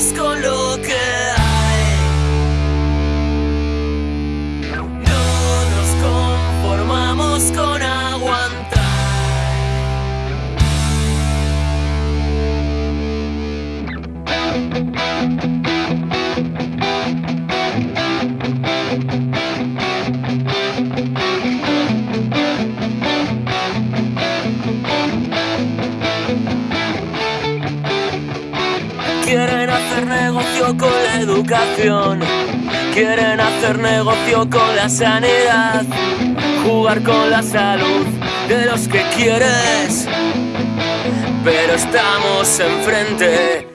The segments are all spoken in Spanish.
conformamos con con la sanidad. Jugar con la salud de los que quieres. Pero estamos enfrente.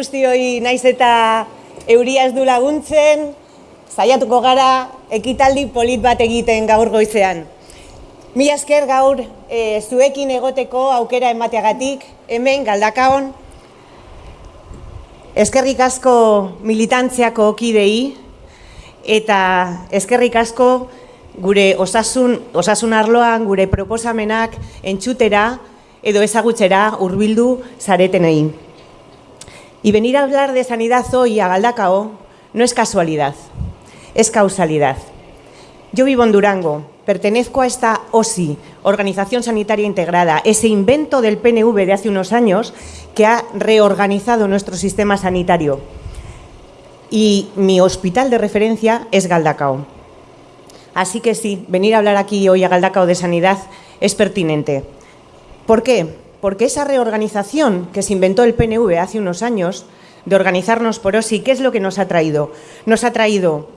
Guztioi naiz eta euria ez du laguntzen, saiatuko gara ekitaldi polit bat egiten gaur goizean. Mila esker gaur e, zuekin egoteko aukera emateagatik, hemen galdakaon, eskerrik asko militantziako kidei, eta eskerrik asko gure osasun, osasun arloan, gure proposamenak entxutera edo ezagutzera hurbildu zaretenei. Y venir a hablar de sanidad hoy a Galdacao no es casualidad, es causalidad. Yo vivo en Durango, pertenezco a esta OSI, Organización Sanitaria Integrada, ese invento del PNV de hace unos años que ha reorganizado nuestro sistema sanitario. Y mi hospital de referencia es Galdacao. Así que sí, venir a hablar aquí hoy a Galdacao de sanidad es pertinente. ¿Por qué? Porque esa reorganización que se inventó el PNV hace unos años, de organizarnos por OSI, ¿qué es lo que nos ha traído? Nos ha traído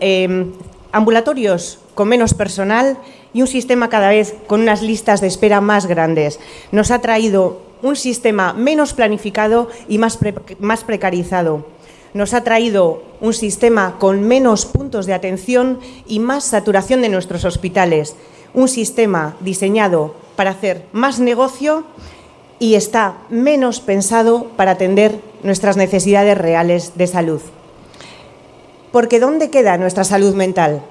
eh, ambulatorios con menos personal y un sistema cada vez con unas listas de espera más grandes. Nos ha traído un sistema menos planificado y más, más precarizado. Nos ha traído un sistema con menos puntos de atención y más saturación de nuestros hospitales. Un sistema diseñado para hacer más negocio y está menos pensado para atender nuestras necesidades reales de salud. Porque ¿dónde queda nuestra salud mental?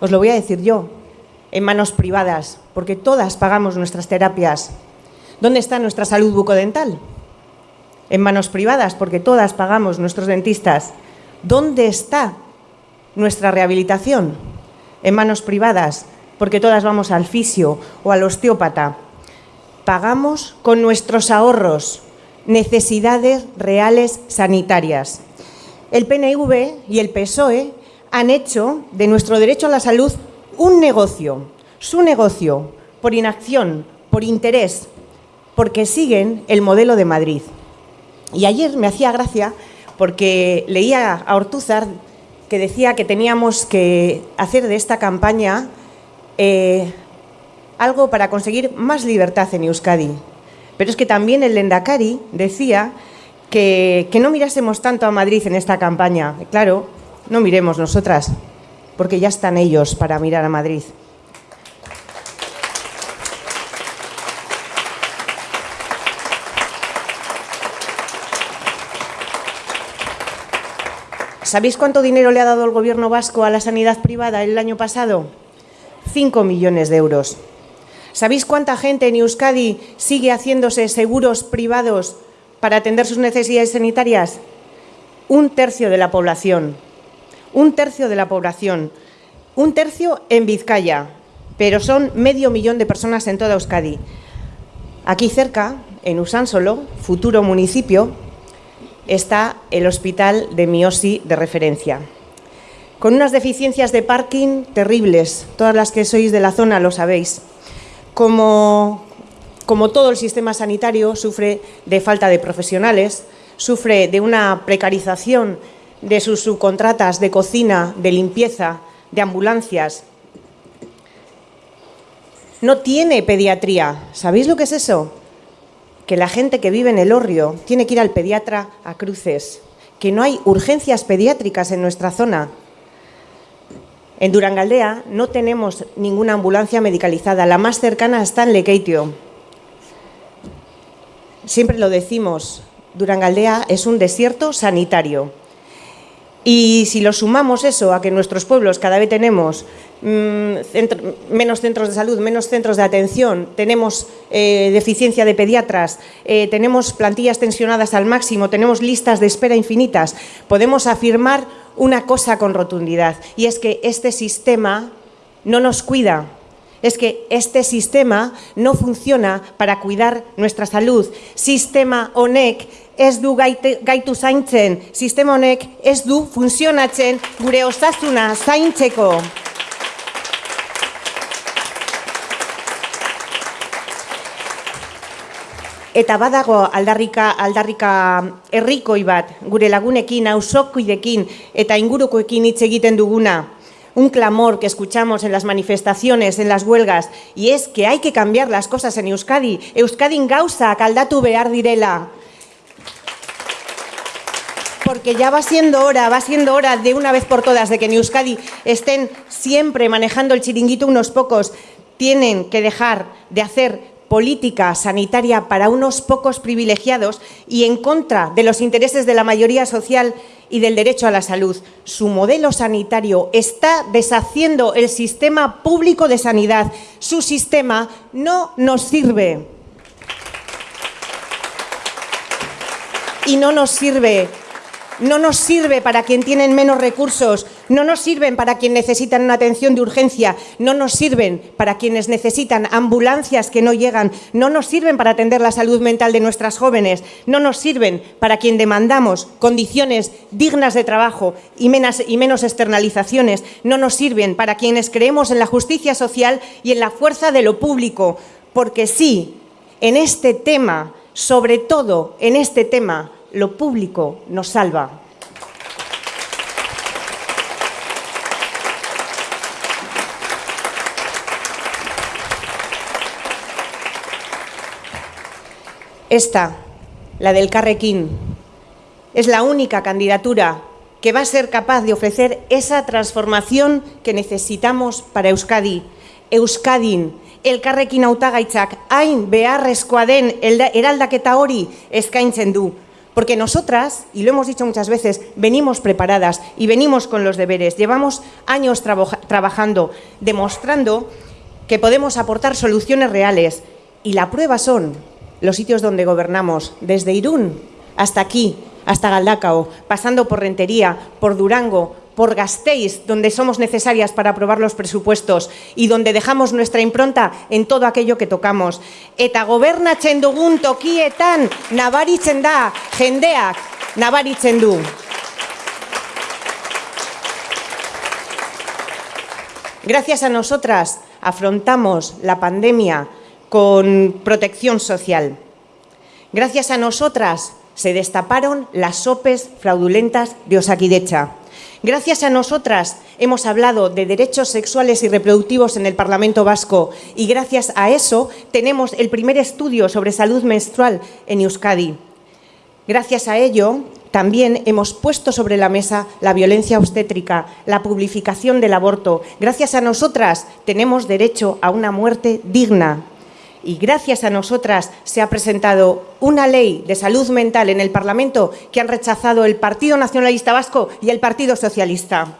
Os lo voy a decir yo, en manos privadas, porque todas pagamos nuestras terapias. ¿Dónde está nuestra salud bucodental? En manos privadas, porque todas pagamos nuestros dentistas. ¿Dónde está nuestra rehabilitación? En manos privadas, porque todas vamos al fisio o al osteópata. Pagamos con nuestros ahorros necesidades reales sanitarias. El PNV y el PSOE han hecho de nuestro derecho a la salud un negocio, su negocio, por inacción, por interés, porque siguen el modelo de Madrid. Y ayer me hacía gracia porque leía a Ortúzar que decía que teníamos que hacer de esta campaña eh, algo para conseguir más libertad en Euskadi. Pero es que también el Lendakari decía que, que no mirásemos tanto a Madrid en esta campaña. Claro, no miremos nosotras, porque ya están ellos para mirar a Madrid. ¿Sabéis cuánto dinero le ha dado el gobierno vasco a la sanidad privada el año pasado? 5 millones de euros. ¿Sabéis cuánta gente en Euskadi sigue haciéndose seguros privados para atender sus necesidades sanitarias? Un tercio de la población. Un tercio de la población. Un tercio en Vizcaya, pero son medio millón de personas en toda Euskadi. Aquí cerca, en Usánsolo, futuro municipio, está el Hospital de Miosi de referencia. Con unas deficiencias de parking terribles, todas las que sois de la zona lo sabéis. Como, todo el sistema sanitario, sufre de falta de profesionales, sufre de una precarización de sus subcontratas de cocina, de limpieza, de ambulancias. No tiene pediatría. ¿Sabéis lo que es eso? que la gente que vive en el Orrio tiene que ir al pediatra a cruces, que no hay urgencias pediátricas en nuestra zona. En Durangaldea no tenemos ninguna ambulancia medicalizada, la más cercana está en Lekeitio. Siempre lo decimos, Durangaldea es un desierto sanitario. Y si lo sumamos eso a que en nuestros pueblos cada vez tenemos centro, menos centros de salud, menos centros de atención, tenemos eh, deficiencia de pediatras, eh, tenemos plantillas tensionadas al máximo, tenemos listas de espera infinitas, podemos afirmar una cosa con rotundidad y es que este sistema no nos cuida, es que este sistema no funciona para cuidar nuestra salud. Sistema honek ez du gaite, gaitu zaintzen, sistema honek ez du funtzionatzen gure osasuna zaintzeko. Eta badago aldarrika, aldarrika herrikoi bat, gure lagunekin, auzokoidekin eta ingurukoekin hitz duguna, un clamor que escuchamos en las manifestaciones, en las huelgas, y es que hay que cambiar las cosas en Euskadi. Euskadin gauza kaldatu behar direla. Porque ya va siendo hora, va siendo hora de una vez por todas de que en Euskadi estén siempre manejando el chiringuito unos pocos. Tienen que dejar de hacer política sanitaria para unos pocos privilegiados y en contra de los intereses de la mayoría social y del derecho a la salud. Su modelo sanitario está deshaciendo el sistema público de sanidad. Su sistema no nos sirve. Y no nos sirve no nos sirve para quien tienen menos recursos, no nos sirven para quien necesitan una atención de urgencia, no nos sirven para quienes necesitan ambulancias que no llegan, no nos sirven para atender la salud mental de nuestras jóvenes, no nos sirven para quien demandamos condiciones dignas de trabajo y menos, y menos externalizaciones, no nos sirven para quienes creemos en la justicia social y en la fuerza de lo público, porque sí, en este tema, sobre todo en este tema, lo público nos salva. Esta, la del Carrequín, es la única candidatura que va a ser capaz de ofrecer esa transformación que necesitamos para Euskadi. Euskadin, elkarrekin hautagaitzak hain beharrezkoa den eraldaketa hori eskaintzen du. Porque nosotras, y lo hemos dicho muchas veces, venimos preparadas y venimos con los deberes. Llevamos años trabajando, demostrando que podemos aportar soluciones reales. Y la prueba son los sitios donde gobernamos, desde Irún hasta aquí, hasta Galdacao, pasando por Rentería, por Durango, por Gasteiz, donde somos necesarias para aprobar los presupuestos y donde dejamos nuestra impronta en todo aquello que tocamos. Eta gobernatzen dugun tokietan nabaritzen da jendeak nabaritzen du. Gracias a nosotras afrontamos la pandemia con protección social. Gracias a nosotras se destaparon las sopes fraudulentas de Osakidecha. Gracias a nosotras hemos hablado de derechos sexuales y reproductivos en el Parlamento Vasco y gracias a eso tenemos el primer estudio sobre salud menstrual en Euskadi. Gracias a ello, también hemos puesto sobre la mesa la violencia obstétrica, la publificación del aborto. Gracias a nosotras tenemos derecho a una muerte digna. Y gracias a nosotras se ha presentado una ley de salud mental en el Parlamento que han rechazado el Partido Nacionalista Vasco y el Partido Socialista.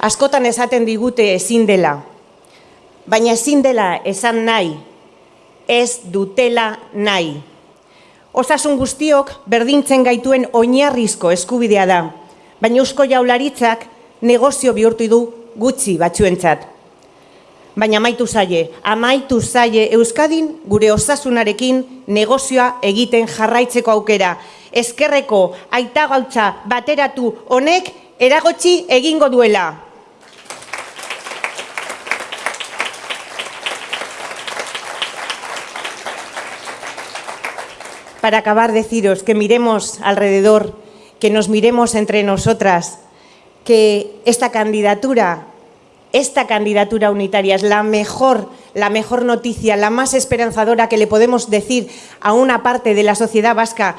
Askotan esaten digute ezin dela, baina ezin dela esan nahi, ez dutela nahi. Osasun guztiok berdintzen gaituen oinarrizko eskubidea da, baina eusko jaularitzak negozio bihurtu du gutxi batzuentzat. Baina amaitu zaie, amaitu zaie Euskadin gure osasunarekin negozioa egiten jarraitzeko aukera. Ezkerreko aita gautza bateratu honek eragotzi egingo duela. Para acabar, deciros que miremos alrededor, que nos miremos entre nosotras, que esta candidatura, esta candidatura unitaria es la mejor, la mejor noticia, la más esperanzadora que le podemos decir a una parte de la sociedad vasca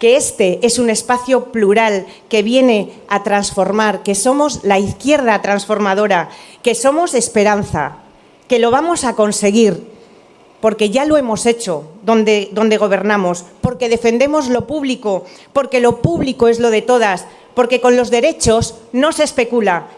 que este es un espacio plural que viene a transformar, que somos la izquierda transformadora, que somos esperanza, que lo vamos a conseguir, porque ya lo hemos hecho donde, donde gobernamos, porque defendemos lo público, porque lo público es lo de todas, porque con los derechos no se especula.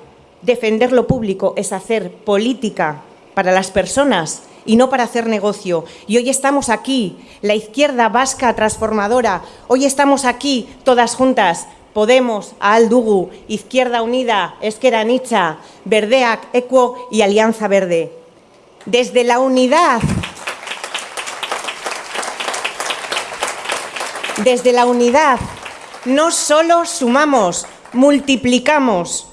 Defender lo público es hacer política para las personas y no para hacer negocio. Y hoy estamos aquí, la izquierda vasca transformadora, hoy estamos aquí todas juntas, Podemos, Aldugu, Izquierda Unida, Esquera Nicha, Verdeac, Equo y Alianza Verde. Desde la unidad Desde la unidad no solo sumamos, multiplicamos.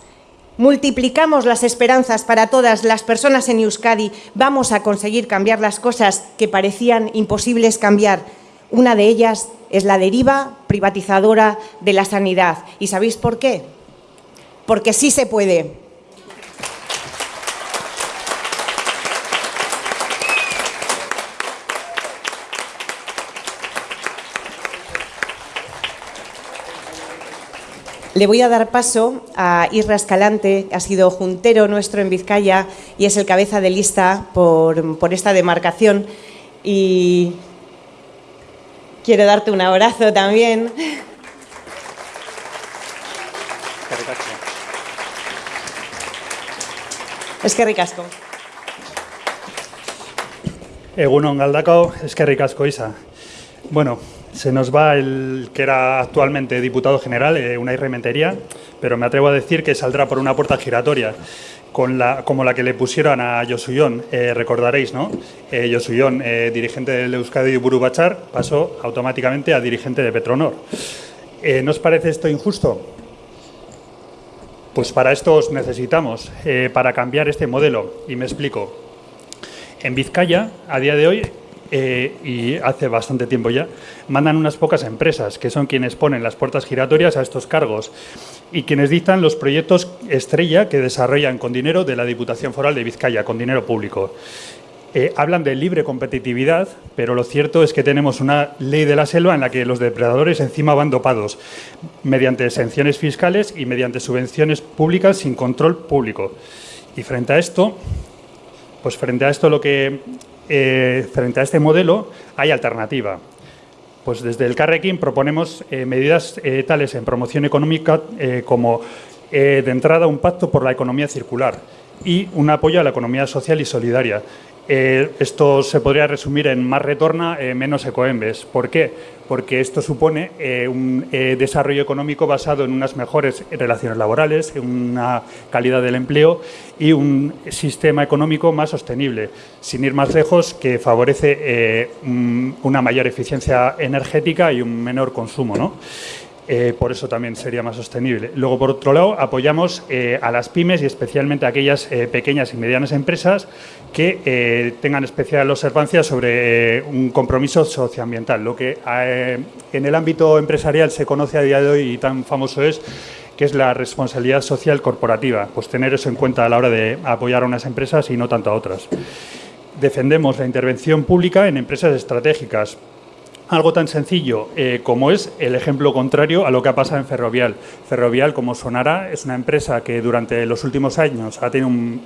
Multiplicamos las esperanzas para todas las personas en Euskadi. Vamos a conseguir cambiar las cosas que parecían imposibles cambiar. Una de ellas es la deriva privatizadora de la sanidad. ¿Y sabéis por qué? Porque sí se puede. Le voy a dar paso a Isra Escalante, ha sido juntero nuestro en Vizcaya y es el cabeza de lista por, por esta demarcación. Y quiero darte un abrazo también. Es que ricasco. Egunon es que ricasco Isa. Bueno, se nos va el que era actualmente diputado general, eh, Unai Rementería, pero me atrevo a decir que saldrá por una puerta giratoria, con la, como la que le pusieron a Josuyón, eh, recordaréis, ¿no? Eh, Josuyón, eh, dirigente del Euskadi Burubachar, pasó automáticamente a dirigente de Petronor. ¿No os parece esto injusto? Pues para esto os necesitamos, para cambiar este modelo, y me explico. En Vizcaya, a día de hoy, eh, y hace bastante tiempo ya, mandan unas pocas empresas que son quienes ponen las puertas giratorias a estos cargos y quienes dictan los proyectos estrella que desarrollan con dinero de la Diputación Foral de Vizcaya, con dinero público. Eh, hablan de libre competitividad, pero lo cierto es que tenemos una ley de la selva en la que los depredadores encima van dopados mediante exenciones fiscales y mediante subvenciones públicas sin control público. Y frente a esto, pues frente a esto lo que eh, frente a este modelo hay alternativa. Pues desde el Carrequín proponemos eh, medidas eh, tales en promoción económica como de entrada un pacto por la economía circular y un apoyo a la economía social y solidaria. Eh, esto se podría resumir en más retorna, eh, menos ecoembes. ¿Por qué? Porque esto supone eh, un eh, desarrollo económico basado en unas mejores relaciones laborales, en una calidad del empleo y un sistema económico más sostenible, sin ir más lejos, que favorece un- una mayor eficiencia energética y un menor consumo. ¿no? Eh, por eso también sería más sostenible. Luego, por otro lado, apoyamos eh, a las pymes y especialmente a aquellas eh, pequeñas y medianas empresas que tengan especial observancia sobre un compromiso socioambiental. Lo que en el ámbito empresarial se conoce a día de hoy y tan famoso es que es la responsabilidad social corporativa, pues tener eso en cuenta a la hora de apoyar a unas empresas y no tanto a otras. Defendemos la intervención pública en empresas estratégicas, algo tan sencillo eh, como es el ejemplo contrario a lo que ha pasado en Ferrovial. Ferrovial, como sonará, es una empresa que durante los últimos años ha tenido un,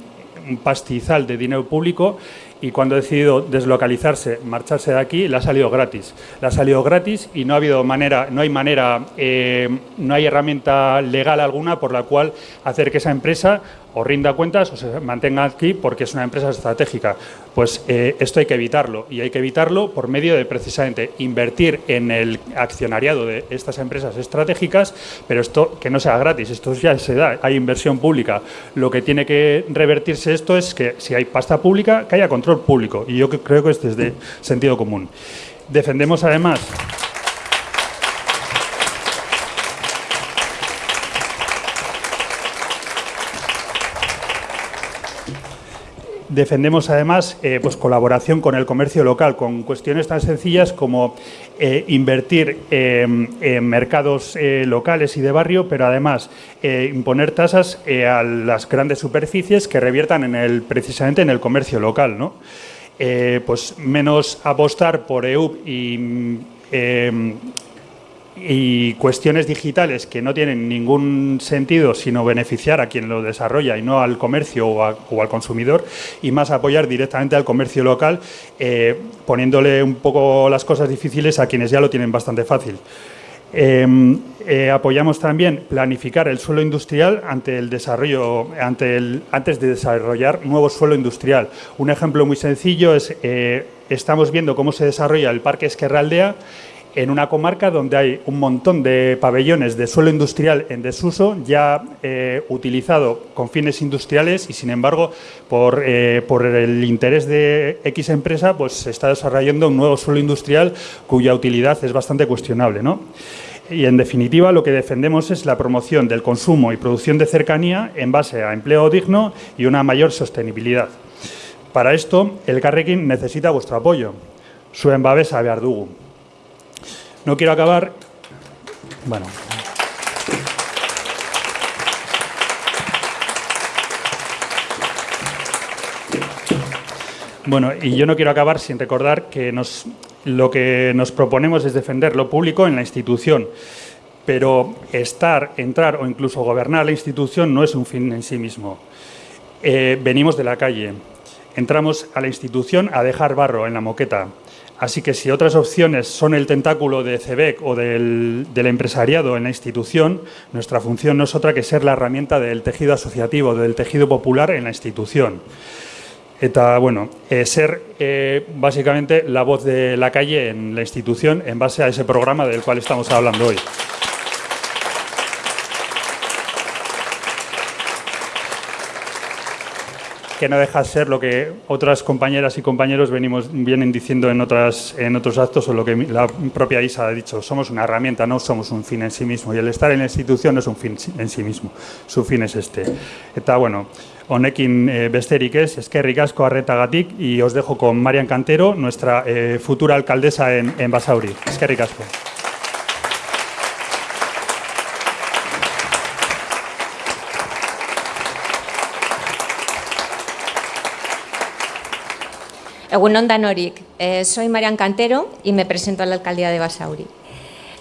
pastizal de dinero público y cuando ha decidido deslocalizarse, marcharse de aquí, le ha salido gratis. Le ha salido gratis y no ha habido manera, no hay manera, eh, no hay herramienta legal alguna por la cual hacer que esa empresa o rinda cuentas o se mantenga aquí porque es una empresa estratégica. Pues eh, esto hay que evitarlo y hay que evitarlo por medio de precisamente invertir en el accionariado de estas empresas estratégicas, pero esto que no sea gratis, esto ya se da, hay inversión pública. Lo que tiene que revertirse esto es que si hay pasta pública, que haya control público y yo creo que es desde sentido común. Defendemos además Defendemos además eh, pues colaboración con el comercio local, con cuestiones tan sencillas como eh, invertir en mercados eh, locales y de barrio, pero además imponer tasas a las grandes superficies que reviertan en el, precisamente en el comercio local. ¿no? pues menos apostar por EUP y y cuestiones digitales que no tienen ningún sentido sino beneficiar a quien lo desarrolla y no al comercio o, al consumidor y más apoyar directamente al comercio local eh, poniéndole un poco las cosas difíciles a quienes ya lo tienen bastante fácil. Em, eh, apoyamos también planificar el suelo industrial ante el desarrollo, ante el, antes de desarrollar nuevo suelo industrial. Un ejemplo muy sencillo es, eh, estamos viendo cómo se desarrolla el Parque Esquerraldea en una comarca donde hay un montón de pabellones de suelo industrial en desuso, ya eh, utilizado con fines industriales y, sin embargo, por, eh, por, el interés de X empresa, pues se está desarrollando un nuevo suelo industrial cuya utilidad es bastante cuestionable. ¿no? Y, en definitiva, lo que defendemos es la promoción del consumo y producción de cercanía en base a empleo digno y una mayor sostenibilidad. Para esto, el Carrequín necesita vuestro apoyo. Zuen babesa behar dugu. No quiero acabar... Bueno. Bueno, y yo no quiero acabar sin recordar que nos, lo que nos proponemos es defender lo público en la institución, pero estar, entrar o incluso gobernar la institución no es un fin en sí mismo. Eh, venimos de la calle, entramos a la institución a dejar barro en la moqueta, Así que si otras opciones son el tentáculo de CEBEC o del, empresariado en la institución, nuestra función no es otra que ser la herramienta del tejido asociativo, del tejido popular en la institución. Eta, bueno, eh, ser eh, básicamente la voz de la calle en la institución en base a ese programa del cual estamos hablando hoy. Que no deja de ser lo que otras compañeras y compañeros venimos, vienen diciendo en, otras, en otros actos o lo que la propia Isa ha dicho. Somos una herramienta, no somos un fin en sí mismo. Y el estar en la institución no es un fin en sí mismo. Su fin es este. Está bueno, honekin eh, besterik es, eskerrik asko arretagatik y os dejo con Marian Cantero, nuestra eh, futura alcaldesa en, en Basauri. Eskerrik asko. Egunon Danorik, eh, soy Marian Cantero y me presento a la alcaldía de Basauri.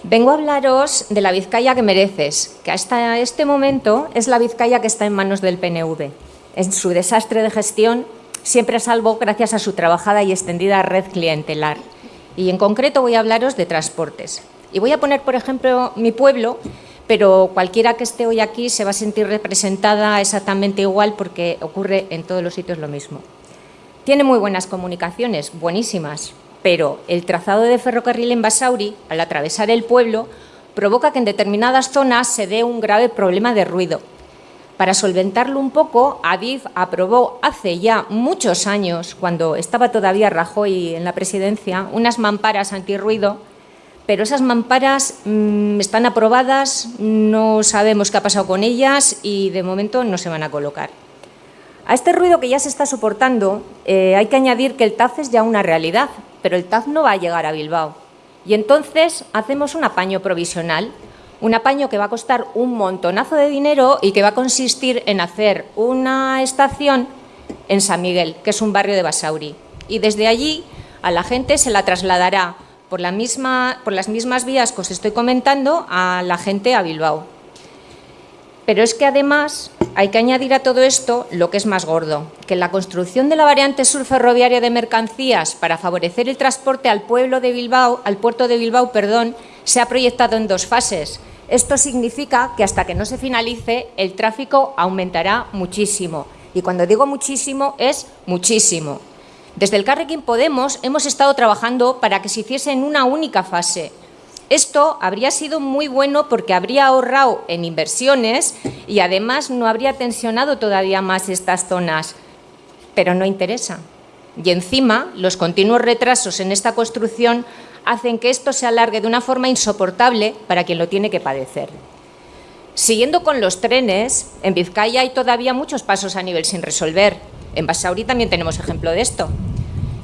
Vengo a hablaros de la Vizcaya que mereces, que hasta este momento es la Vizcaya que está en manos del PNV. En su desastre de gestión siempre salvo gracias a su trabajada y extendida red clientelar. Y en concreto voy a hablaros de transportes. Y voy a poner, por ejemplo, mi pueblo, pero cualquiera que esté hoy aquí se va a sentir representada exactamente igual porque ocurre en todos los sitios lo mismo. Tiene muy buenas comunicaciones, buenísimas, pero el trazado de ferrocarril en Basauri, al atravesar el pueblo, provoca que en determinadas zonas se dé un grave problema de ruido. Para solventarlo un poco, Adif aprobó hace ya muchos años, cuando estaba todavía Rajoy en la presidencia, unas mamparas antirruido pero esas mamparas mm, están aprobadas, no sabemos qué ha pasado con ellas y de momento no se van a colocar. A este ruido que ya se está soportando eh, hay que añadir que el TAF es ya una realidad, pero el TAF no va a llegar a Bilbao. Y entonces hacemos un apaño provisional, un apaño que va a costar un montonazo de dinero y que va a consistir en hacer una estación en San Miguel, que es un barrio de Basauri. Y desde allí a la gente se la trasladará por, por las mismas vías que os estoy comentando a la gente a Bilbao. Pero es que además hay que añadir a todo esto lo que es más gordo, que la construcción de la variante sur ferroviaria de mercancías para favorecer el transporte al pueblo de Bilbao, al puerto de Bilbao, perdón, se ha proyectado en dos fases. Esto significa que hasta que no se finalice el tráfico aumentará muchísimo. Y cuando digo muchísimo es muchísimo. Desde el Carrequín Podemos hemos estado trabajando para que se hiciese en una única fase. Esto habría sido muy bueno porque habría ahorrado en inversiones y además no habría tensionado todavía más estas zonas. Pero no interesa. Y encima, los continuos retrasos en esta construcción hacen que esto se alargue de una forma insoportable para quien lo tiene que padecer. Siguiendo con los trenes, en Vizcaya hay todavía muchos pasos a nivel sin resolver. En Basauri también tenemos ejemplo de esto.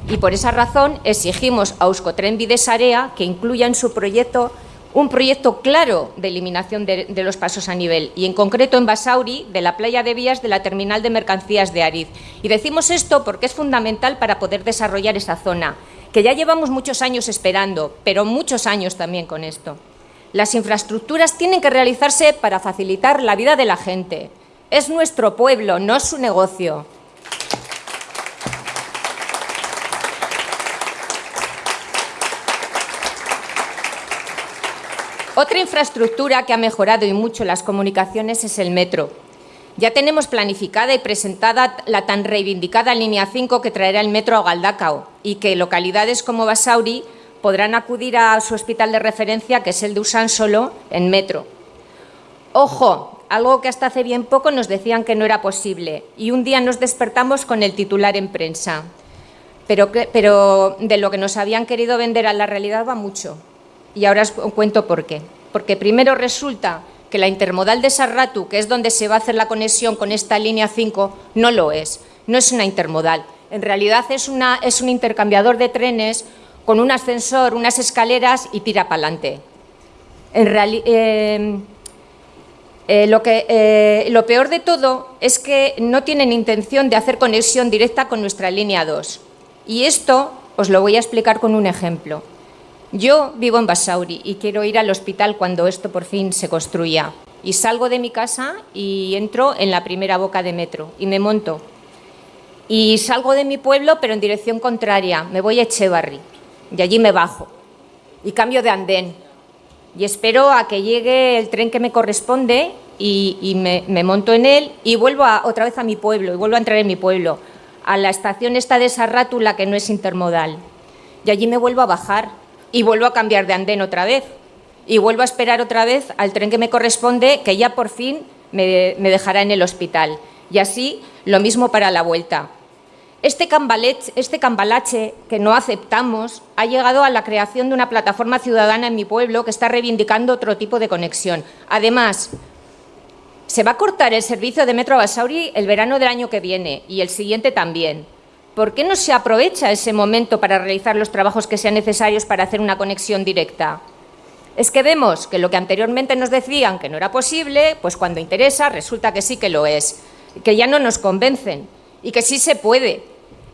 Y por esa razón exigimos a Euskotren Bidesarea que incluya en su proyecto un proyecto claro de eliminación de, de, los pasos a nivel y en concreto en Basauri de la playa de vías de la terminal de mercancías de Ariz. Y decimos esto porque es fundamental para poder desarrollar esa zona, que ya llevamos muchos años esperando, pero muchos años también con esto. Las infraestructuras tienen que realizarse para facilitar la vida de la gente. Es nuestro pueblo, no es su negocio. Otra infraestructura que ha mejorado y mucho las comunicaciones es el metro. Ya tenemos planificada y presentada la tan reivindicada línea 5 que traerá el metro a Galdacao y que localidades como Basauri podrán acudir a su hospital de referencia, que es el de Solo, en metro. Ojo, algo que hasta hace bien poco nos decían que no era posible y un día nos despertamos con el titular en prensa. Pero de lo que nos habían querido vender a la realidad va mucho y ahora os cuento por qué. Porque primero resulta que la intermodal de Sarratu, que es donde se va a hacer la conexión con esta línea 5, no lo es, no es una intermodal. En realidad es, una, es un intercambiador de trenes con un ascensor, unas escaleras y tira para adelante. Eh, eh, lo, que, eh, lo peor de todo es que no tienen intención de hacer conexión directa con nuestra línea 2. Y esto os lo voy a explicar con un ejemplo. Yo vivo en Basauri y quiero ir al hospital cuando esto por fin se construya. Y salgo de mi casa y entro en la primera boca de metro y me monto. Y salgo de mi pueblo, pero en dirección contraria. Me voy a Echevarri y allí me bajo y cambio de andén. Y espero a que llegue el tren que me corresponde y, me, monto en él y vuelvo a, otra vez a mi pueblo y vuelvo a entrar en mi pueblo, a la estación esta de Sarrátula que no es intermodal. Y allí me vuelvo a bajar y vuelvo a cambiar de andén otra vez. Y vuelvo a esperar otra vez al tren que me corresponde, que ya por fin me, me dejará en el hospital. Y así lo mismo para la vuelta. Este, este cambalache que no aceptamos ha llegado a la creación de una plataforma ciudadana en mi pueblo que está reivindicando otro tipo de conexión. Además, se va a cortar el servicio de Metro Basauri el verano del año que viene y el siguiente también. ¿Por qué no se aprovecha ese momento para realizar los trabajos que sean necesarios para hacer una conexión directa? Es que vemos que lo que anteriormente nos decían que no era posible, pues cuando interesa resulta que sí que lo es, que ya no nos convencen y que sí se puede,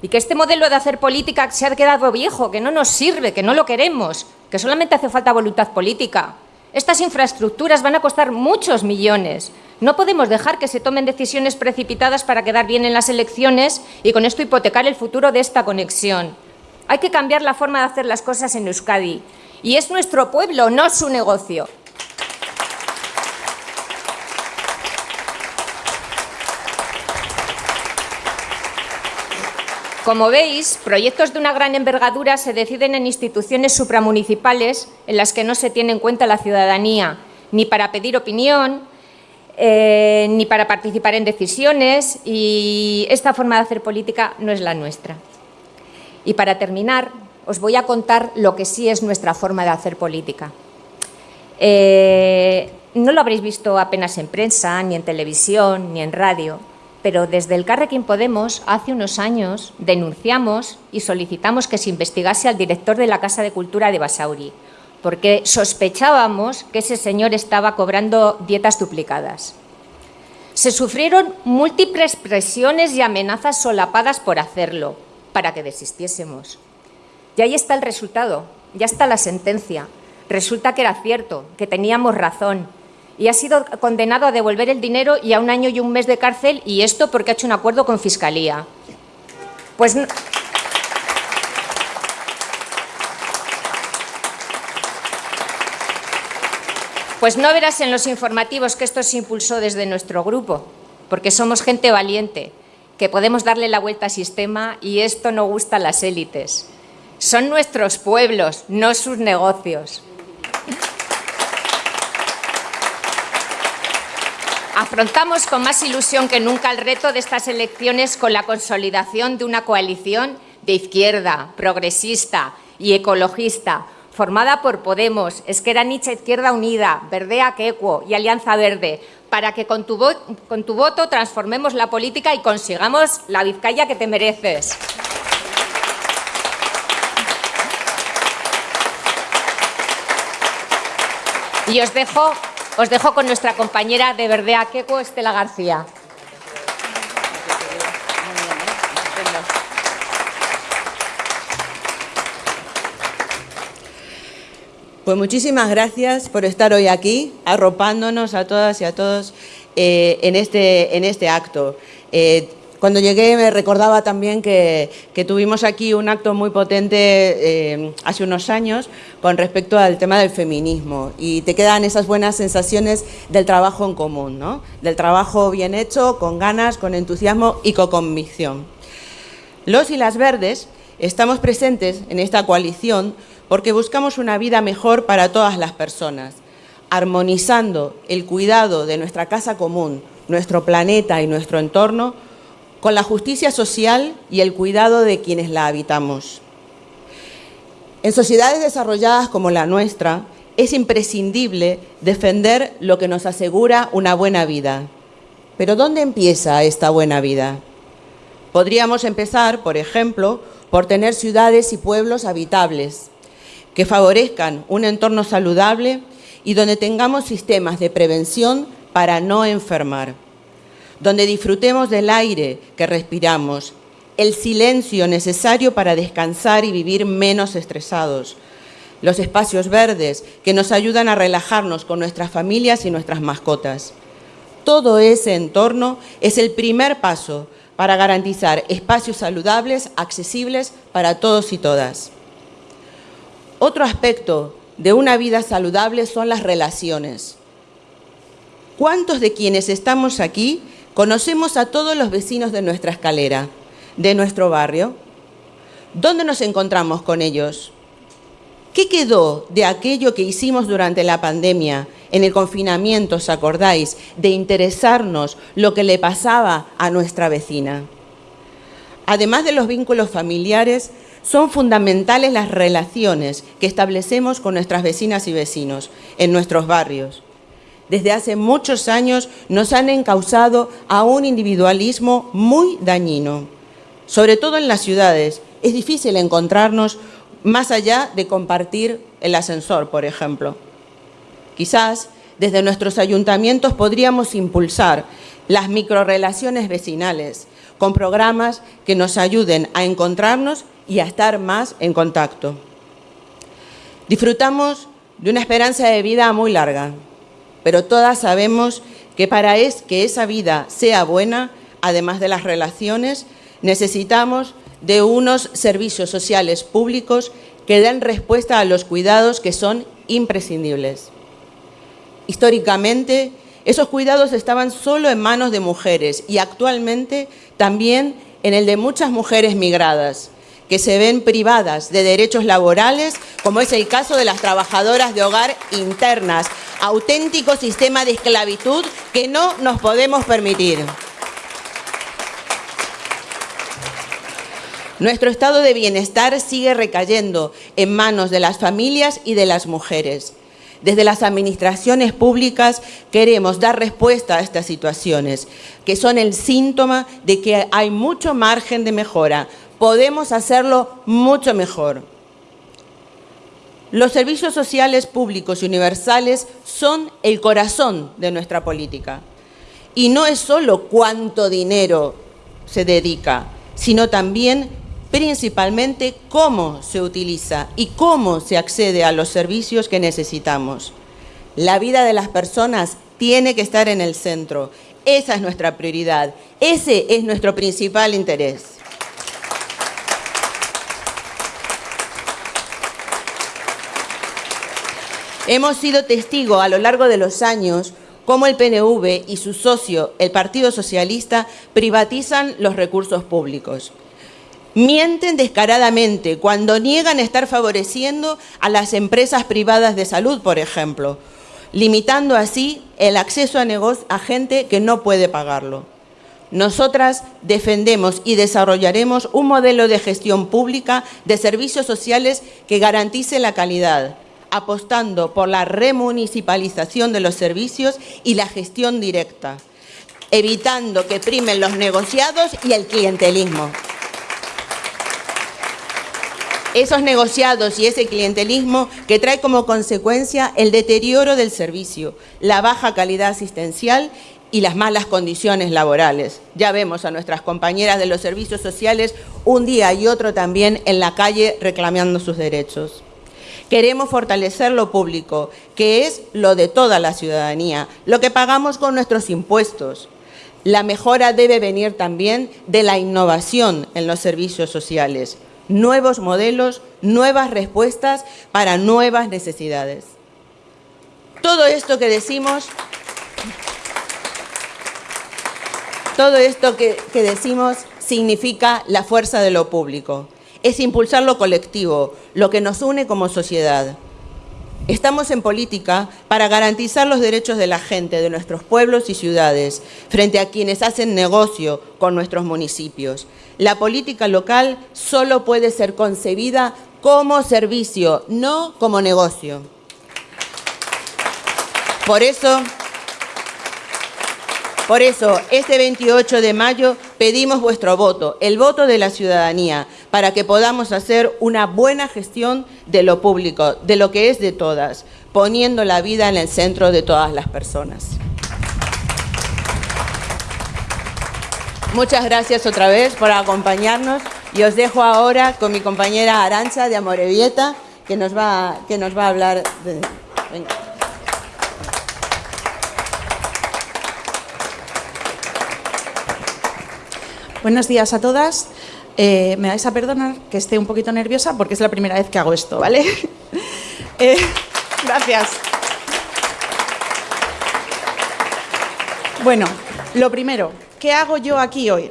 y que este modelo de hacer política se ha quedado viejo, que no nos sirve, que no lo queremos, que solamente hace falta voluntad política. Estas infraestructuras van a costar muchos millones, no podemos dejar que se tomen decisiones precipitadas para quedar bien en las elecciones y con esto hipotecar el futuro de esta conexión. Hay que cambiar la forma de hacer las cosas en Euskadi. Y es nuestro pueblo, no su negocio. Como veis, proyectos de una gran envergadura se deciden en instituciones supramunicipales en las que no se tiene en cuenta la ciudadanía, ni para pedir opinión, eh, ni para participar en decisiones y esta forma de hacer política no es la nuestra. Y para terminar, os voy a contar lo que sí es nuestra forma de hacer política. Eh, no lo habréis visto apenas en prensa, ni en televisión, ni en radio, pero desde el Carrequín Podemos, hace unos años, denunciamos y solicitamos que se investigase al director de la Casa de Cultura de Basauri, porque sospechábamos que ese señor estaba cobrando dietas duplicadas. Se sufrieron múltiples presiones y amenazas solapadas por hacerlo, para que desistiésemos. Y ahí está el resultado, ya está la sentencia. Resulta que era cierto, que teníamos razón, y ha sido condenado a devolver el dinero y a un año y un mes de cárcel, y esto porque ha hecho un acuerdo con Fiscalía. Pues Pues no verás en los informativos que esto se impulsó desde nuestro grupo, porque somos gente valiente, que podemos darle la vuelta al sistema y esto no gusta a las élites. Son nuestros pueblos, no sus negocios. Afrontamos con más ilusión que nunca el reto de estas elecciones con la consolidación de una coalición de izquierda, progresista y ecologista, formada por Podemos, Esquerra Nicha Izquierda Unida, Verdea Quecuo y Alianza Verde, para que con tu, con tu voto transformemos la política y consigamos la Vizcaya que te mereces. Y os dejo, os dejo con nuestra compañera de Verdea Quecuo, Estela García. Pues muchísimas gracias por estar hoy aquí, arropándonos a todas y a todos eh, en, este, en este acto. Eh, cuando llegué me recordaba también que, que, tuvimos aquí un acto muy potente eh, hace unos años con respecto al tema del feminismo y te quedan esas buenas sensaciones del trabajo en común, ¿no? del trabajo bien hecho, con ganas, con entusiasmo y con convicción. Los y las verdes estamos presentes en esta coalición porque buscamos una vida mejor para todas las personas, armonizando el cuidado de nuestra casa común, nuestro planeta y nuestro entorno con la justicia social y el cuidado de quienes la habitamos. En sociedades desarrolladas como la nuestra, es imprescindible defender lo que nos asegura una buena vida. Pero ¿dónde empieza esta buena vida? Podríamos empezar, por ejemplo, por tener ciudades y pueblos habitables, que favorezcan un entorno saludable y donde tengamos sistemas de prevención para no enfermar, donde disfrutemos del aire que respiramos, el silencio necesario para descansar y vivir menos estresados, los espacios verdes que nos ayudan a relajarnos con nuestras familias y nuestras mascotas. Todo ese entorno es el primer paso para garantizar espacios saludables, accesibles para todos y todas. Otro aspecto de una vida saludable son las relaciones. ¿Cuántos de quienes estamos aquí conocemos a todos los vecinos de nuestra escalera, de nuestro barrio? ¿Dónde nos encontramos con ellos? ¿Qué quedó de aquello que hicimos durante la pandemia, en el confinamiento, os acordáis, de interesarnos lo que le pasaba a nuestra vecina? Además de los vínculos familiares, son fundamentales las relaciones que establecemos con nuestras vecinas y vecinos en nuestros barrios. Desde hace muchos años nos han encausado a un individualismo muy dañino. Sobre todo en las ciudades, es difícil encontrarnos más allá de compartir el ascensor, por ejemplo. Quizás desde nuestros ayuntamientos podríamos impulsar las microrelaciones vecinales con programas que nos ayuden a encontrarnos y a estar más en contacto. Disfrutamos de una esperanza de vida muy larga, pero todas sabemos que para que esa vida sea buena, además de las relaciones, necesitamos de unos servicios sociales públicos que den respuesta a los cuidados que son imprescindibles. Históricamente, esos cuidados estaban solo en manos de mujeres y actualmente también en el de muchas mujeres migradas, que se ven privadas de derechos laborales, como es el caso de las trabajadoras de hogar internas, auténtico sistema de esclavitud que no nos podemos permitir. Nuestro estado de bienestar sigue recayendo en manos de las familias y de las mujeres. Desde las administraciones públicas queremos dar respuesta a estas situaciones, que son el síntoma de que hay mucho margen de mejora. Podemos hacerlo mucho mejor. Los servicios sociales públicos y universales son el corazón de nuestra política. Y no es solo cuánto dinero se dedica, sino también principalmente cómo se utiliza y cómo se accede a los servicios que necesitamos. La vida de las personas tiene que estar en el centro. Esa es nuestra prioridad. Ese es nuestro principal interés. Hemos sido testigos a lo largo de los años cómo el PNV y su socio, el Partido Socialista, privatizan los recursos públicos. Mienten descaradamente cuando niegan estar favoreciendo a las empresas privadas de salud, por ejemplo, limitando así el acceso a, a gente que no puede pagarlo. Nosotras defendemos y desarrollaremos un modelo de gestión pública de servicios sociales que garantice la calidad, apostando por la remunicipalización de los servicios y la gestión directa, evitando que primen los negociados y el clientelismo. Esos negociados y ese clientelismo que trae como consecuencia el deterioro del servicio, la baja calidad asistencial y las malas condiciones laborales. Ya vemos a nuestras compañeras de los servicios sociales un día y otro también en la calle reclamando sus derechos. Queremos fortalecer lo público, que es lo de toda la ciudadanía, lo que pagamos con nuestros impuestos. La mejora debe venir también de la innovación en los servicios sociales, nuevos modelos, nuevas respuestas para nuevas necesidades. Todo esto que decimos, todo esto que, decimos significa la fuerza de lo público es impulsar lo colectivo, lo que nos une como sociedad. Estamos en política para garantizar los derechos de la gente, de nuestros pueblos y ciudades, frente a quienes hacen negocio con nuestros municipios. La política local solo puede ser concebida como servicio, no como negocio. Por eso, por eso, este 28 de mayo pedimos vuestro voto, el voto de la ciudadanía, para que podamos hacer una buena gestión de lo público, de lo que es de todas, poniendo la vida en el centro de todas las personas. Muchas gracias otra vez por acompañarnos y os dejo ahora con mi compañera Arancha de Amorebieta, que nos va, que nos va a hablar de... Buenos días a todas. Eh, me vais a perdonar que esté un poquito nerviosa porque es la primera vez que hago esto, ¿vale? eh, gracias. Bueno, lo primero, ¿qué hago yo aquí hoy?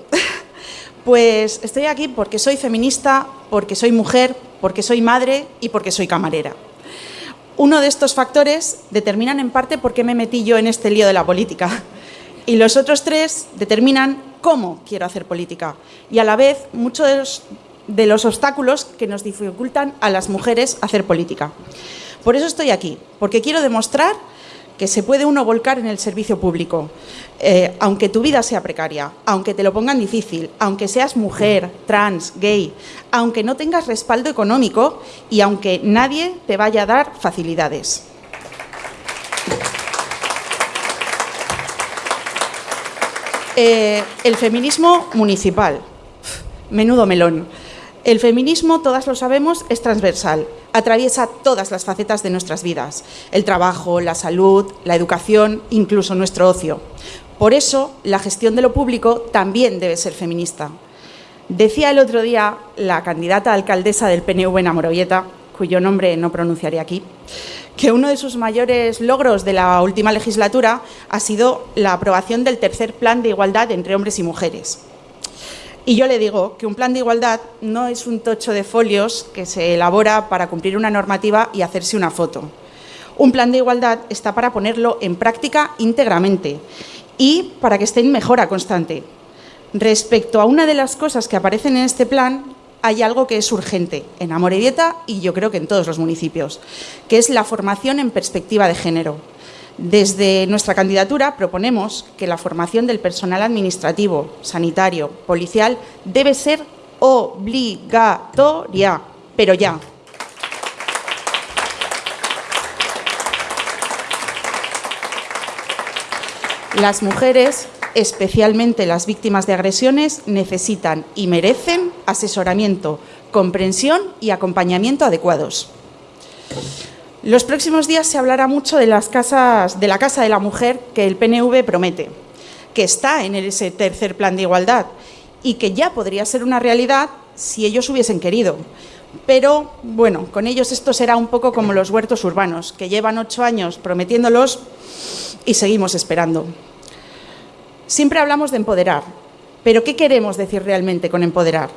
pues estoy aquí porque soy feminista, porque soy mujer, porque soy madre y porque soy camarera. Uno de estos factores determinan en parte por qué me metí yo en este lío de la política. Y los otros tres determinan cómo quiero hacer política y a la vez muchos de los, obstáculos que nos dificultan a las mujeres hacer política. Por eso estoy aquí, porque quiero demostrar que se puede uno volcar en el servicio público, eh, aunque tu vida sea precaria, aunque te lo pongan difícil, aunque seas mujer, trans, gay, aunque no tengas respaldo económico y aunque nadie te vaya a dar facilidades. Eh, el feminismo municipal. Menudo melón. El feminismo, todas lo sabemos, es transversal, atraviesa todas las facetas de nuestras vidas, el trabajo, la salud, la educación, incluso nuestro ocio. Por eso, la gestión de lo público también debe ser feminista. Decía el otro día la candidata alcaldesa del PNV en Amorovieta, cuyo nombre no pronunciaré aquí, que uno de sus mayores logros de la última legislatura ha sido la aprobación del tercer plan de igualdad entre hombres y mujeres. Y yo le digo que un plan de igualdad no es un tocho de folios que se elabora para cumplir una normativa y hacerse una foto. Un plan de igualdad está para ponerlo en práctica íntegramente y para que esté en mejora constante. Respecto a una de las cosas que aparecen en este plan, hay algo que es urgente en Amorebieta y yo creo que en todos los municipios, que es la formación en perspectiva de género. Desde nuestra candidatura proponemos que la formación del personal administrativo, sanitario, policial debe ser obligatoria, pero ya. Las mujeres, especialmente las víctimas de agresiones, necesitan y merecen asesoramiento, comprensión y acompañamiento adecuados. Los próximos días se hablará mucho de, las casas, de la Casa de la Mujer que el PNV promete, que está en ese tercer plan de igualdad y que ya podría ser una realidad si ellos hubiesen querido. Pero, bueno, con ellos esto será un poco como los huertos urbanos, que llevan ocho años prometiéndolos y seguimos esperando. Siempre hablamos de empoderar, pero ¿qué queremos decir realmente con empoderar?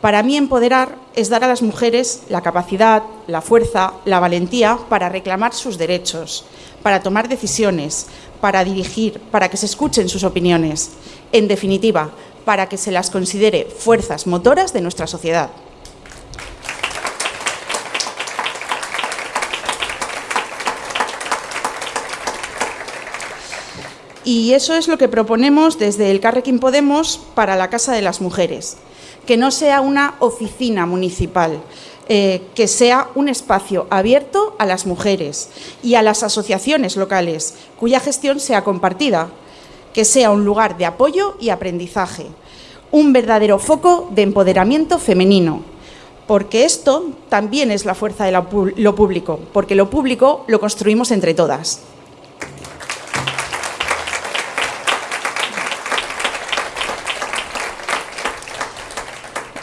Para mí empoderar es dar a las mujeres la capacidad, la fuerza, la valentía para reclamar sus derechos, para tomar decisiones, para dirigir, para que se escuchen sus opiniones. En definitiva, para que se las considere fuerzas motoras de nuestra sociedad. Y eso es lo que proponemos desde el Carrequín Podemos para la Casa de las Mujeres, que no sea una oficina municipal, eh, que sea un espacio abierto a las mujeres y a las asociaciones locales, cuya gestión sea compartida, que sea un lugar de apoyo y aprendizaje, un verdadero foco de empoderamiento femenino, porque esto también es la fuerza de lo público, porque lo público lo construimos entre todas.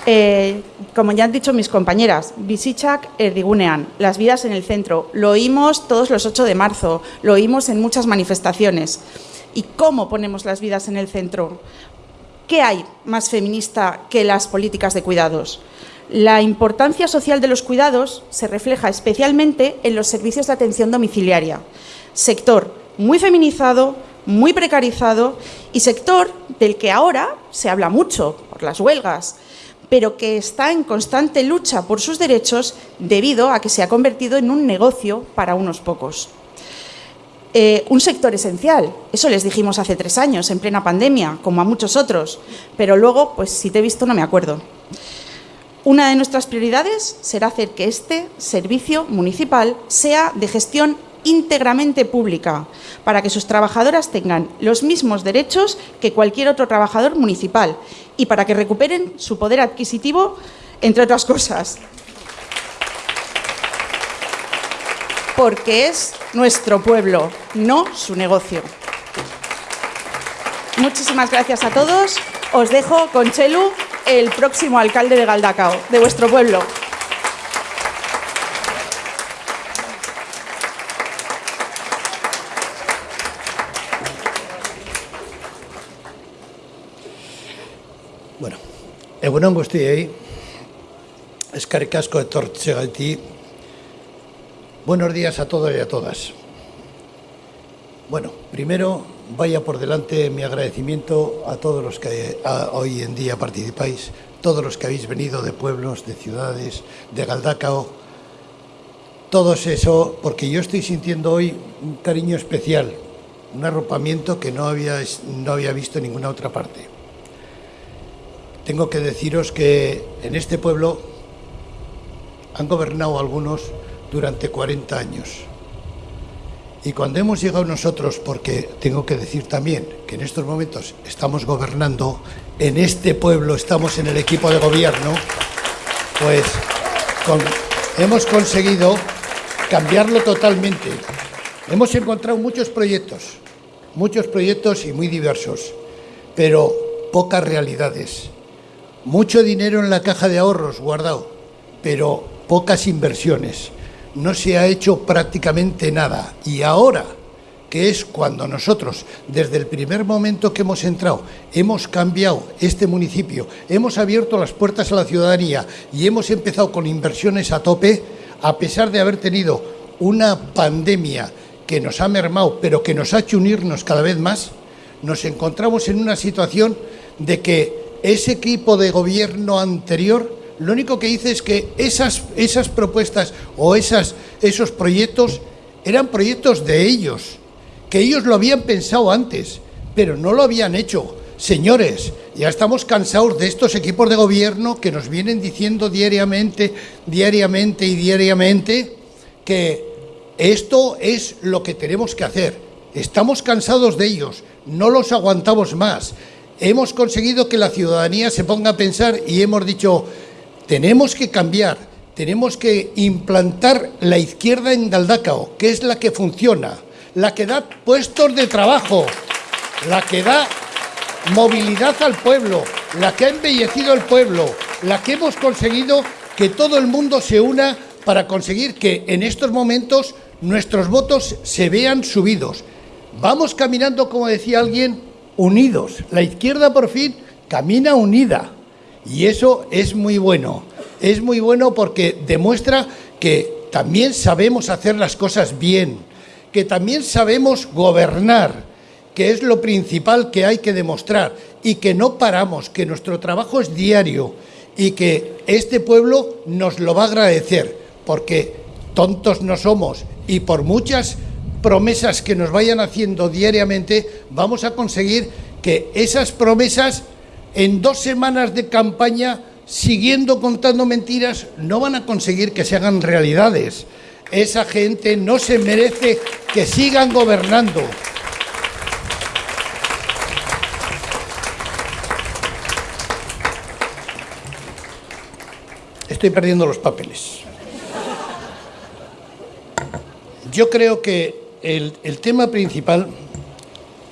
Eh, como ya han dicho mis compañeras, Bisichak Erdigunean, las vidas en el centro. Lo oímos todos los 8 de marzo, lo oímos en muchas manifestaciones. ¿Y cómo ponemos las vidas en el centro? ¿Qué hay más feminista que las políticas de cuidados? La importancia social de los cuidados se refleja especialmente en los servicios de atención domiciliaria, sector muy feminizado, muy precarizado y sector del que ahora se habla mucho por las huelgas, pero que está en constante lucha por sus derechos debido a que se ha convertido en un negocio para unos pocos. Eh, un sector esencial, eso les dijimos hace tres años, en plena pandemia, como a muchos otros, pero luego, pues si te he visto no me acuerdo. Una de nuestras prioridades será hacer que este servicio municipal sea de gestión íntegramente pública, para que sus trabajadoras tengan los mismos derechos que cualquier otro trabajador municipal y para que recuperen su poder adquisitivo, entre otras cosas. Porque es nuestro pueblo, no su negocio. Muchísimas gracias a todos. Os dejo con Chelu, el próximo alcalde de Galdacao, de vuestro pueblo. Egunon guztiei, eskarrik asko etortzegaiti. Buenos días a todos y a todas. Bueno, primero vaya por delante mi agradecimiento a todos los que hoy en día participáis, todos los que habéis venido de pueblos, de ciudades, de Galdacao, todos eso, porque yo estoy sintiendo hoy un cariño especial, un arropamiento que no había, no había visto en ninguna otra parte tengo que deciros que en este pueblo han gobernado algunos durante 40 años. Y cuando hemos llegado nosotros, porque tengo que decir también que en estos momentos estamos gobernando, en este pueblo estamos en el equipo de gobierno, pues hemos conseguido cambiarlo totalmente. Hemos encontrado muchos proyectos, muchos proyectos y muy diversos, pero pocas realidades mucho dinero en la caja de ahorros guardado, pero pocas inversiones. No se ha hecho prácticamente nada. Y ahora, que es cuando nosotros, desde el primer momento que hemos entrado, hemos cambiado este municipio, hemos abierto las puertas a la ciudadanía y hemos empezado con inversiones a tope, a pesar de haber tenido una pandemia que nos ha mermado, pero que nos ha hecho unirnos cada vez más, nos encontramos en una situación de que ese equipo de gobierno anterior lo único que hice es que esas, esas propuestas o esas, esos proyectos eran proyectos de ellos, que ellos lo habían pensado antes, pero no lo habían hecho. Señores, ya estamos cansados de estos equipos de gobierno que nos vienen diciendo diariamente, diariamente y diariamente que esto es lo que tenemos que hacer. Estamos cansados de ellos, no los aguantamos más. Hemos conseguido que la ciudadanía se ponga a pensar y hemos dicho, tenemos que cambiar, tenemos que implantar la izquierda en Galdacao, que es la que funciona, la que da puestos de trabajo, la que da movilidad al pueblo, la que ha embellecido el pueblo, la que hemos conseguido que todo el mundo se una para conseguir que en estos momentos nuestros votos se vean subidos. Vamos caminando, como decía alguien, unidos. La izquierda por fin camina unida. Y eso es muy bueno. Es muy bueno porque demuestra que también sabemos hacer las cosas bien, que también sabemos gobernar, que es lo principal que hay que demostrar, y que no paramos, que nuestro trabajo es diario y que este pueblo nos lo va a agradecer, porque tontos no somos y por muchas promesas que nos vayan haciendo diariamente, vamos a conseguir que esas promesas en dos semanas de campaña, siguiendo contando mentiras, no van a conseguir que se hagan realidades. Esa gente no se merece que sigan gobernando. Estoy perdiendo los papeles. Yo creo que el, tema principal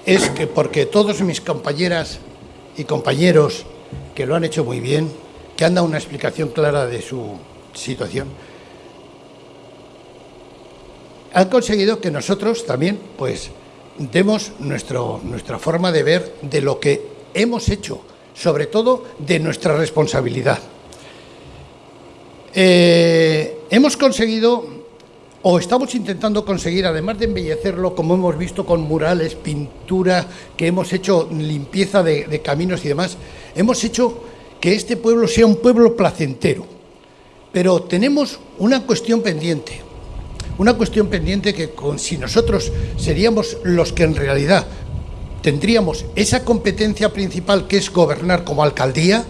es que porque todos mis compañeras y compañeros que lo han hecho muy bien, que han dado una explicación clara de su situación, han conseguido que nosotros también pues demos nuestro, nuestra forma de ver de lo que hemos hecho, sobre todo de nuestra responsabilidad. Eh, hemos conseguido, o estamos intentando conseguir, además de embellecerlo, como hemos visto con murales, pintura, que hemos hecho limpieza de, de caminos y demás, hemos hecho que este pueblo sea un pueblo placentero. Pero tenemos una cuestión pendiente, una cuestión pendiente que con, si nosotros seríamos los que en realidad tendríamos esa competencia principal que es gobernar como alcaldía,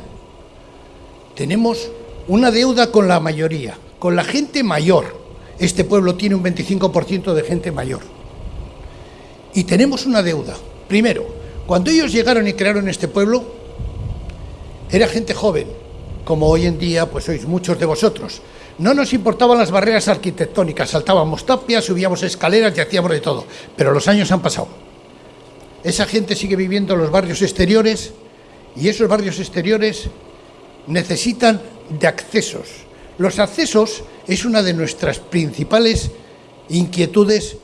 tenemos una deuda con la mayoría, con la gente mayor. Este pueblo tiene un 25% de gente mayor. Y tenemos una deuda. Primero, cuando ellos llegaron y crearon este pueblo, era gente joven, como hoy en día pues sois muchos de vosotros. No nos importaban las barreras arquitectónicas, saltábamos tapias, subíamos escaleras y hacíamos de todo. Pero los años han pasado. Esa gente sigue viviendo en los barrios exteriores y esos barrios exteriores necesitan de accesos. Los accesos es una de nuestras principales inquietudes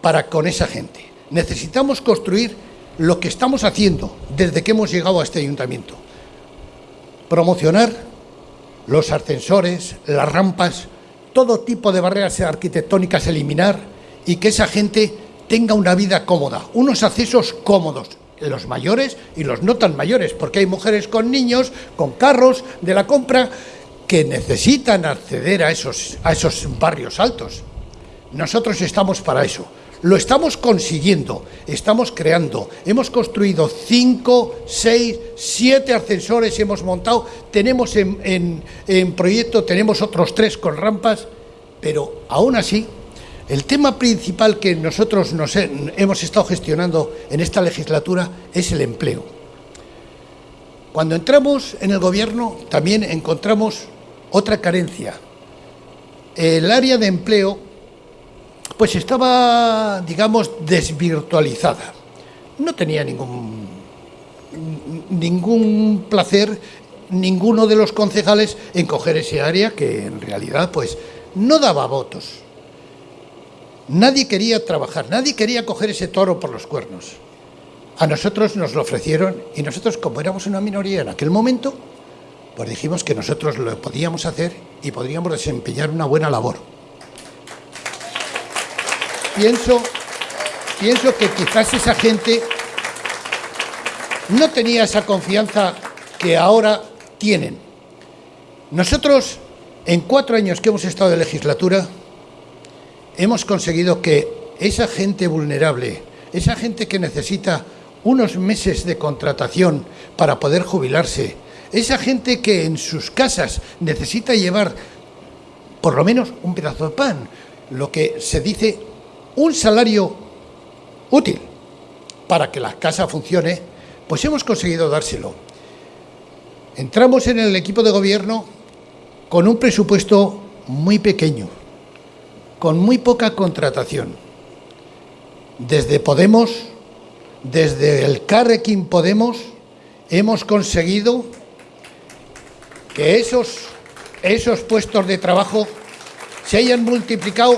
para con esa gente. Necesitamos construir lo que estamos haciendo desde que hemos llegado a este ayuntamiento. Promocionar los ascensores, las rampas, todo tipo de barreras arquitectónicas eliminar y que esa gente tenga una vida cómoda, unos accesos cómodos, los mayores y los no tan mayores, porque hay mujeres con niños, con carros de la compra, que necesitan acceder a esos, a esos barrios altos. Nosotros estamos para eso. Lo estamos consiguiendo, estamos creando. Hemos construido cinco, seis, siete ascensores, hemos montado, tenemos en, en, en proyecto, tenemos otros tres con rampas, pero aún así el tema principal que nosotros nos hemos estado gestionando en esta legislatura es el empleo. Cuando entramos en el gobierno también encontramos otra carencia. El área de empleo pues estaba, digamos, desvirtualizada. No tenía ningún, ningún placer ninguno de los concejales en coger ese área que en realidad pues no daba votos. Nadie quería trabajar, nadie quería coger ese toro por los cuernos. A nosotros nos lo ofrecieron y nosotros, como éramos una minoría en aquel momento, pues dijimos que nosotros lo podíamos hacer y podríamos desempeñar una buena labor. Pienso, pienso que quizás esa gente no tenía esa confianza que ahora tienen. Nosotros, en cuatro años que hemos estado de legislatura, hemos conseguido que esa gente vulnerable, esa gente que necesita unos meses de contratación para poder jubilarse, esa gente que en sus casas necesita llevar por lo menos un pedazo de pan, lo que se dice un salario útil para que la casa funcione, pues hemos conseguido dárselo. Entramos en el equipo de gobierno con un presupuesto muy pequeño, con muy poca contratación. Desde Podemos, desde el Carrequín Podemos, hemos conseguido que esos, esos puestos de trabajo se hayan multiplicado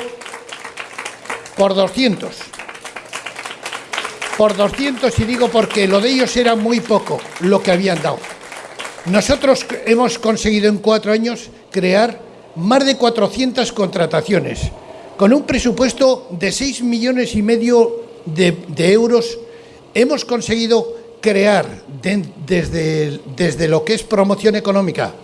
por 200. Por 200 y digo porque lo de ellos era muy poco lo que habían dado. Nosotros hemos conseguido en cuatro años crear más de 400 contrataciones, con un presupuesto de 6 millones y medio de, de euros. Hemos conseguido crear de- desde, desde lo que es promoción económica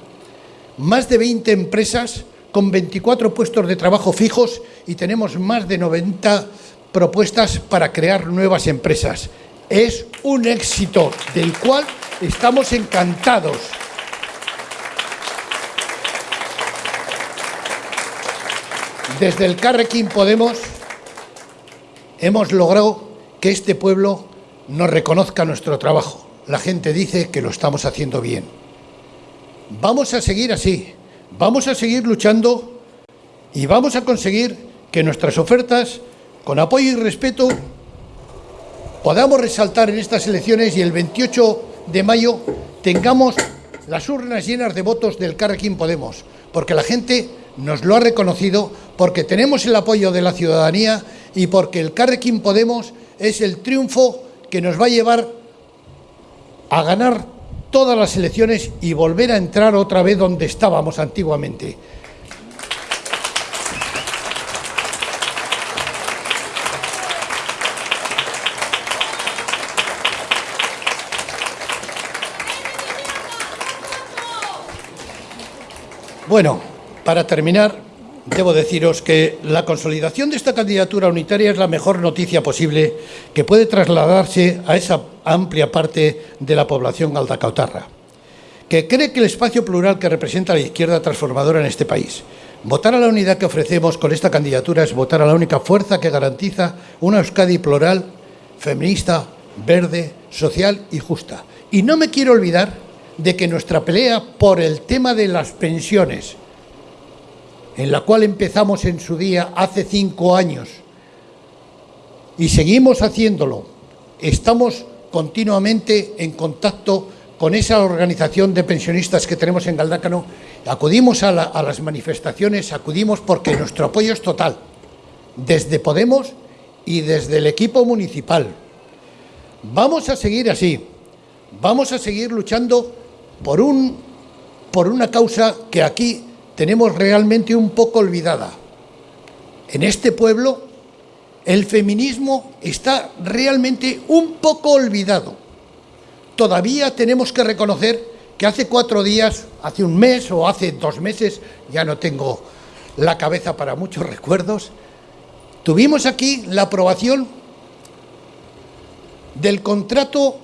más de 20 empresas con 24 puestos de trabajo fijos y tenemos más de 90 propuestas para crear nuevas empresas. Es un éxito del cual estamos encantados. Desde el Carrequín Podemos hemos logrado que este pueblo nos reconozca nuestro trabajo. La gente dice que lo estamos haciendo bien. Vamos a seguir así, vamos a seguir luchando y vamos a conseguir que nuestras ofertas, con apoyo y respeto, podamos resaltar en estas elecciones y el 28 de mayo tengamos las urnas llenas de votos del Carrequín Podemos, porque la gente nos lo ha reconocido, porque tenemos el apoyo de la ciudadanía y porque el Carrequín Podemos es el triunfo que nos va a llevar a ganar todas las elecciones y volver a entrar otra vez donde estábamos antiguamente. Bueno, para terminar, debo deciros que la consolidación de esta candidatura unitaria es la mejor noticia posible que puede trasladarse a esa amplia parte de la población galdacautarra, que cree que el espacio plural que representa la izquierda transformadora en este país. Votar a la unidad que ofrecemos con esta candidatura es votar a la única fuerza que garantiza una Euskadi plural, feminista, verde, social y justa. Y no me quiero olvidar de que nuestra pelea por el tema de las pensiones, en la cual empezamos en su día hace cinco años. Y seguimos haciéndolo, estamos continuamente en contacto con esa organización de pensionistas que tenemos en Galdácano, acudimos a, a las manifestaciones, acudimos porque nuestro apoyo es total, desde Podemos y desde el equipo municipal. Vamos a seguir así, vamos a seguir luchando por, un, por una causa que aquí tenemos realmente un poco olvidada. En este pueblo el feminismo está realmente un poco olvidado. Todavía tenemos que reconocer que hace cuatro días, hace un mes o hace dos meses, ya no tengo la cabeza para muchos recuerdos, tuvimos aquí la aprobación del contrato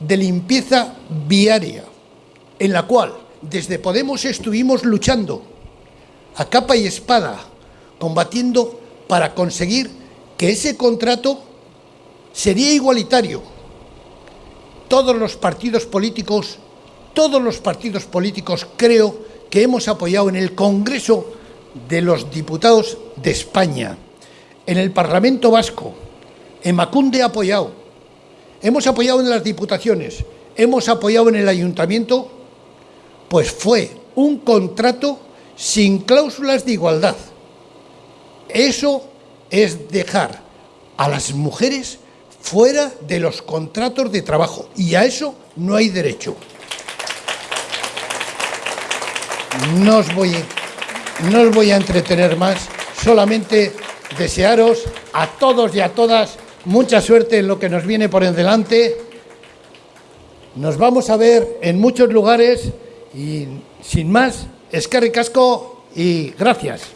de limpieza viaria, en la cual desde Podemos estuvimos luchando a capa y espada, combatiendo para conseguir que ese contrato sería igualitario. Todos los partidos políticos, todos los partidos políticos creo que hemos apoyado en el Congreso de los Diputados de España, en el Parlamento Vasco, en Macunde apoyado, hemos apoyado en las diputaciones, hemos apoyado en el ayuntamiento, pues fue un contrato sin cláusulas de igualdad. Eso es dejar a las mujeres fuera de los contratos de trabajo y a eso no hay derecho. No os voy, no os voy a entretener más, solamente desearos a todos y a todas mucha suerte en lo que nos viene por delante. Nos vamos a ver en muchos lugares y sin más, Eskerrik asko y gracias.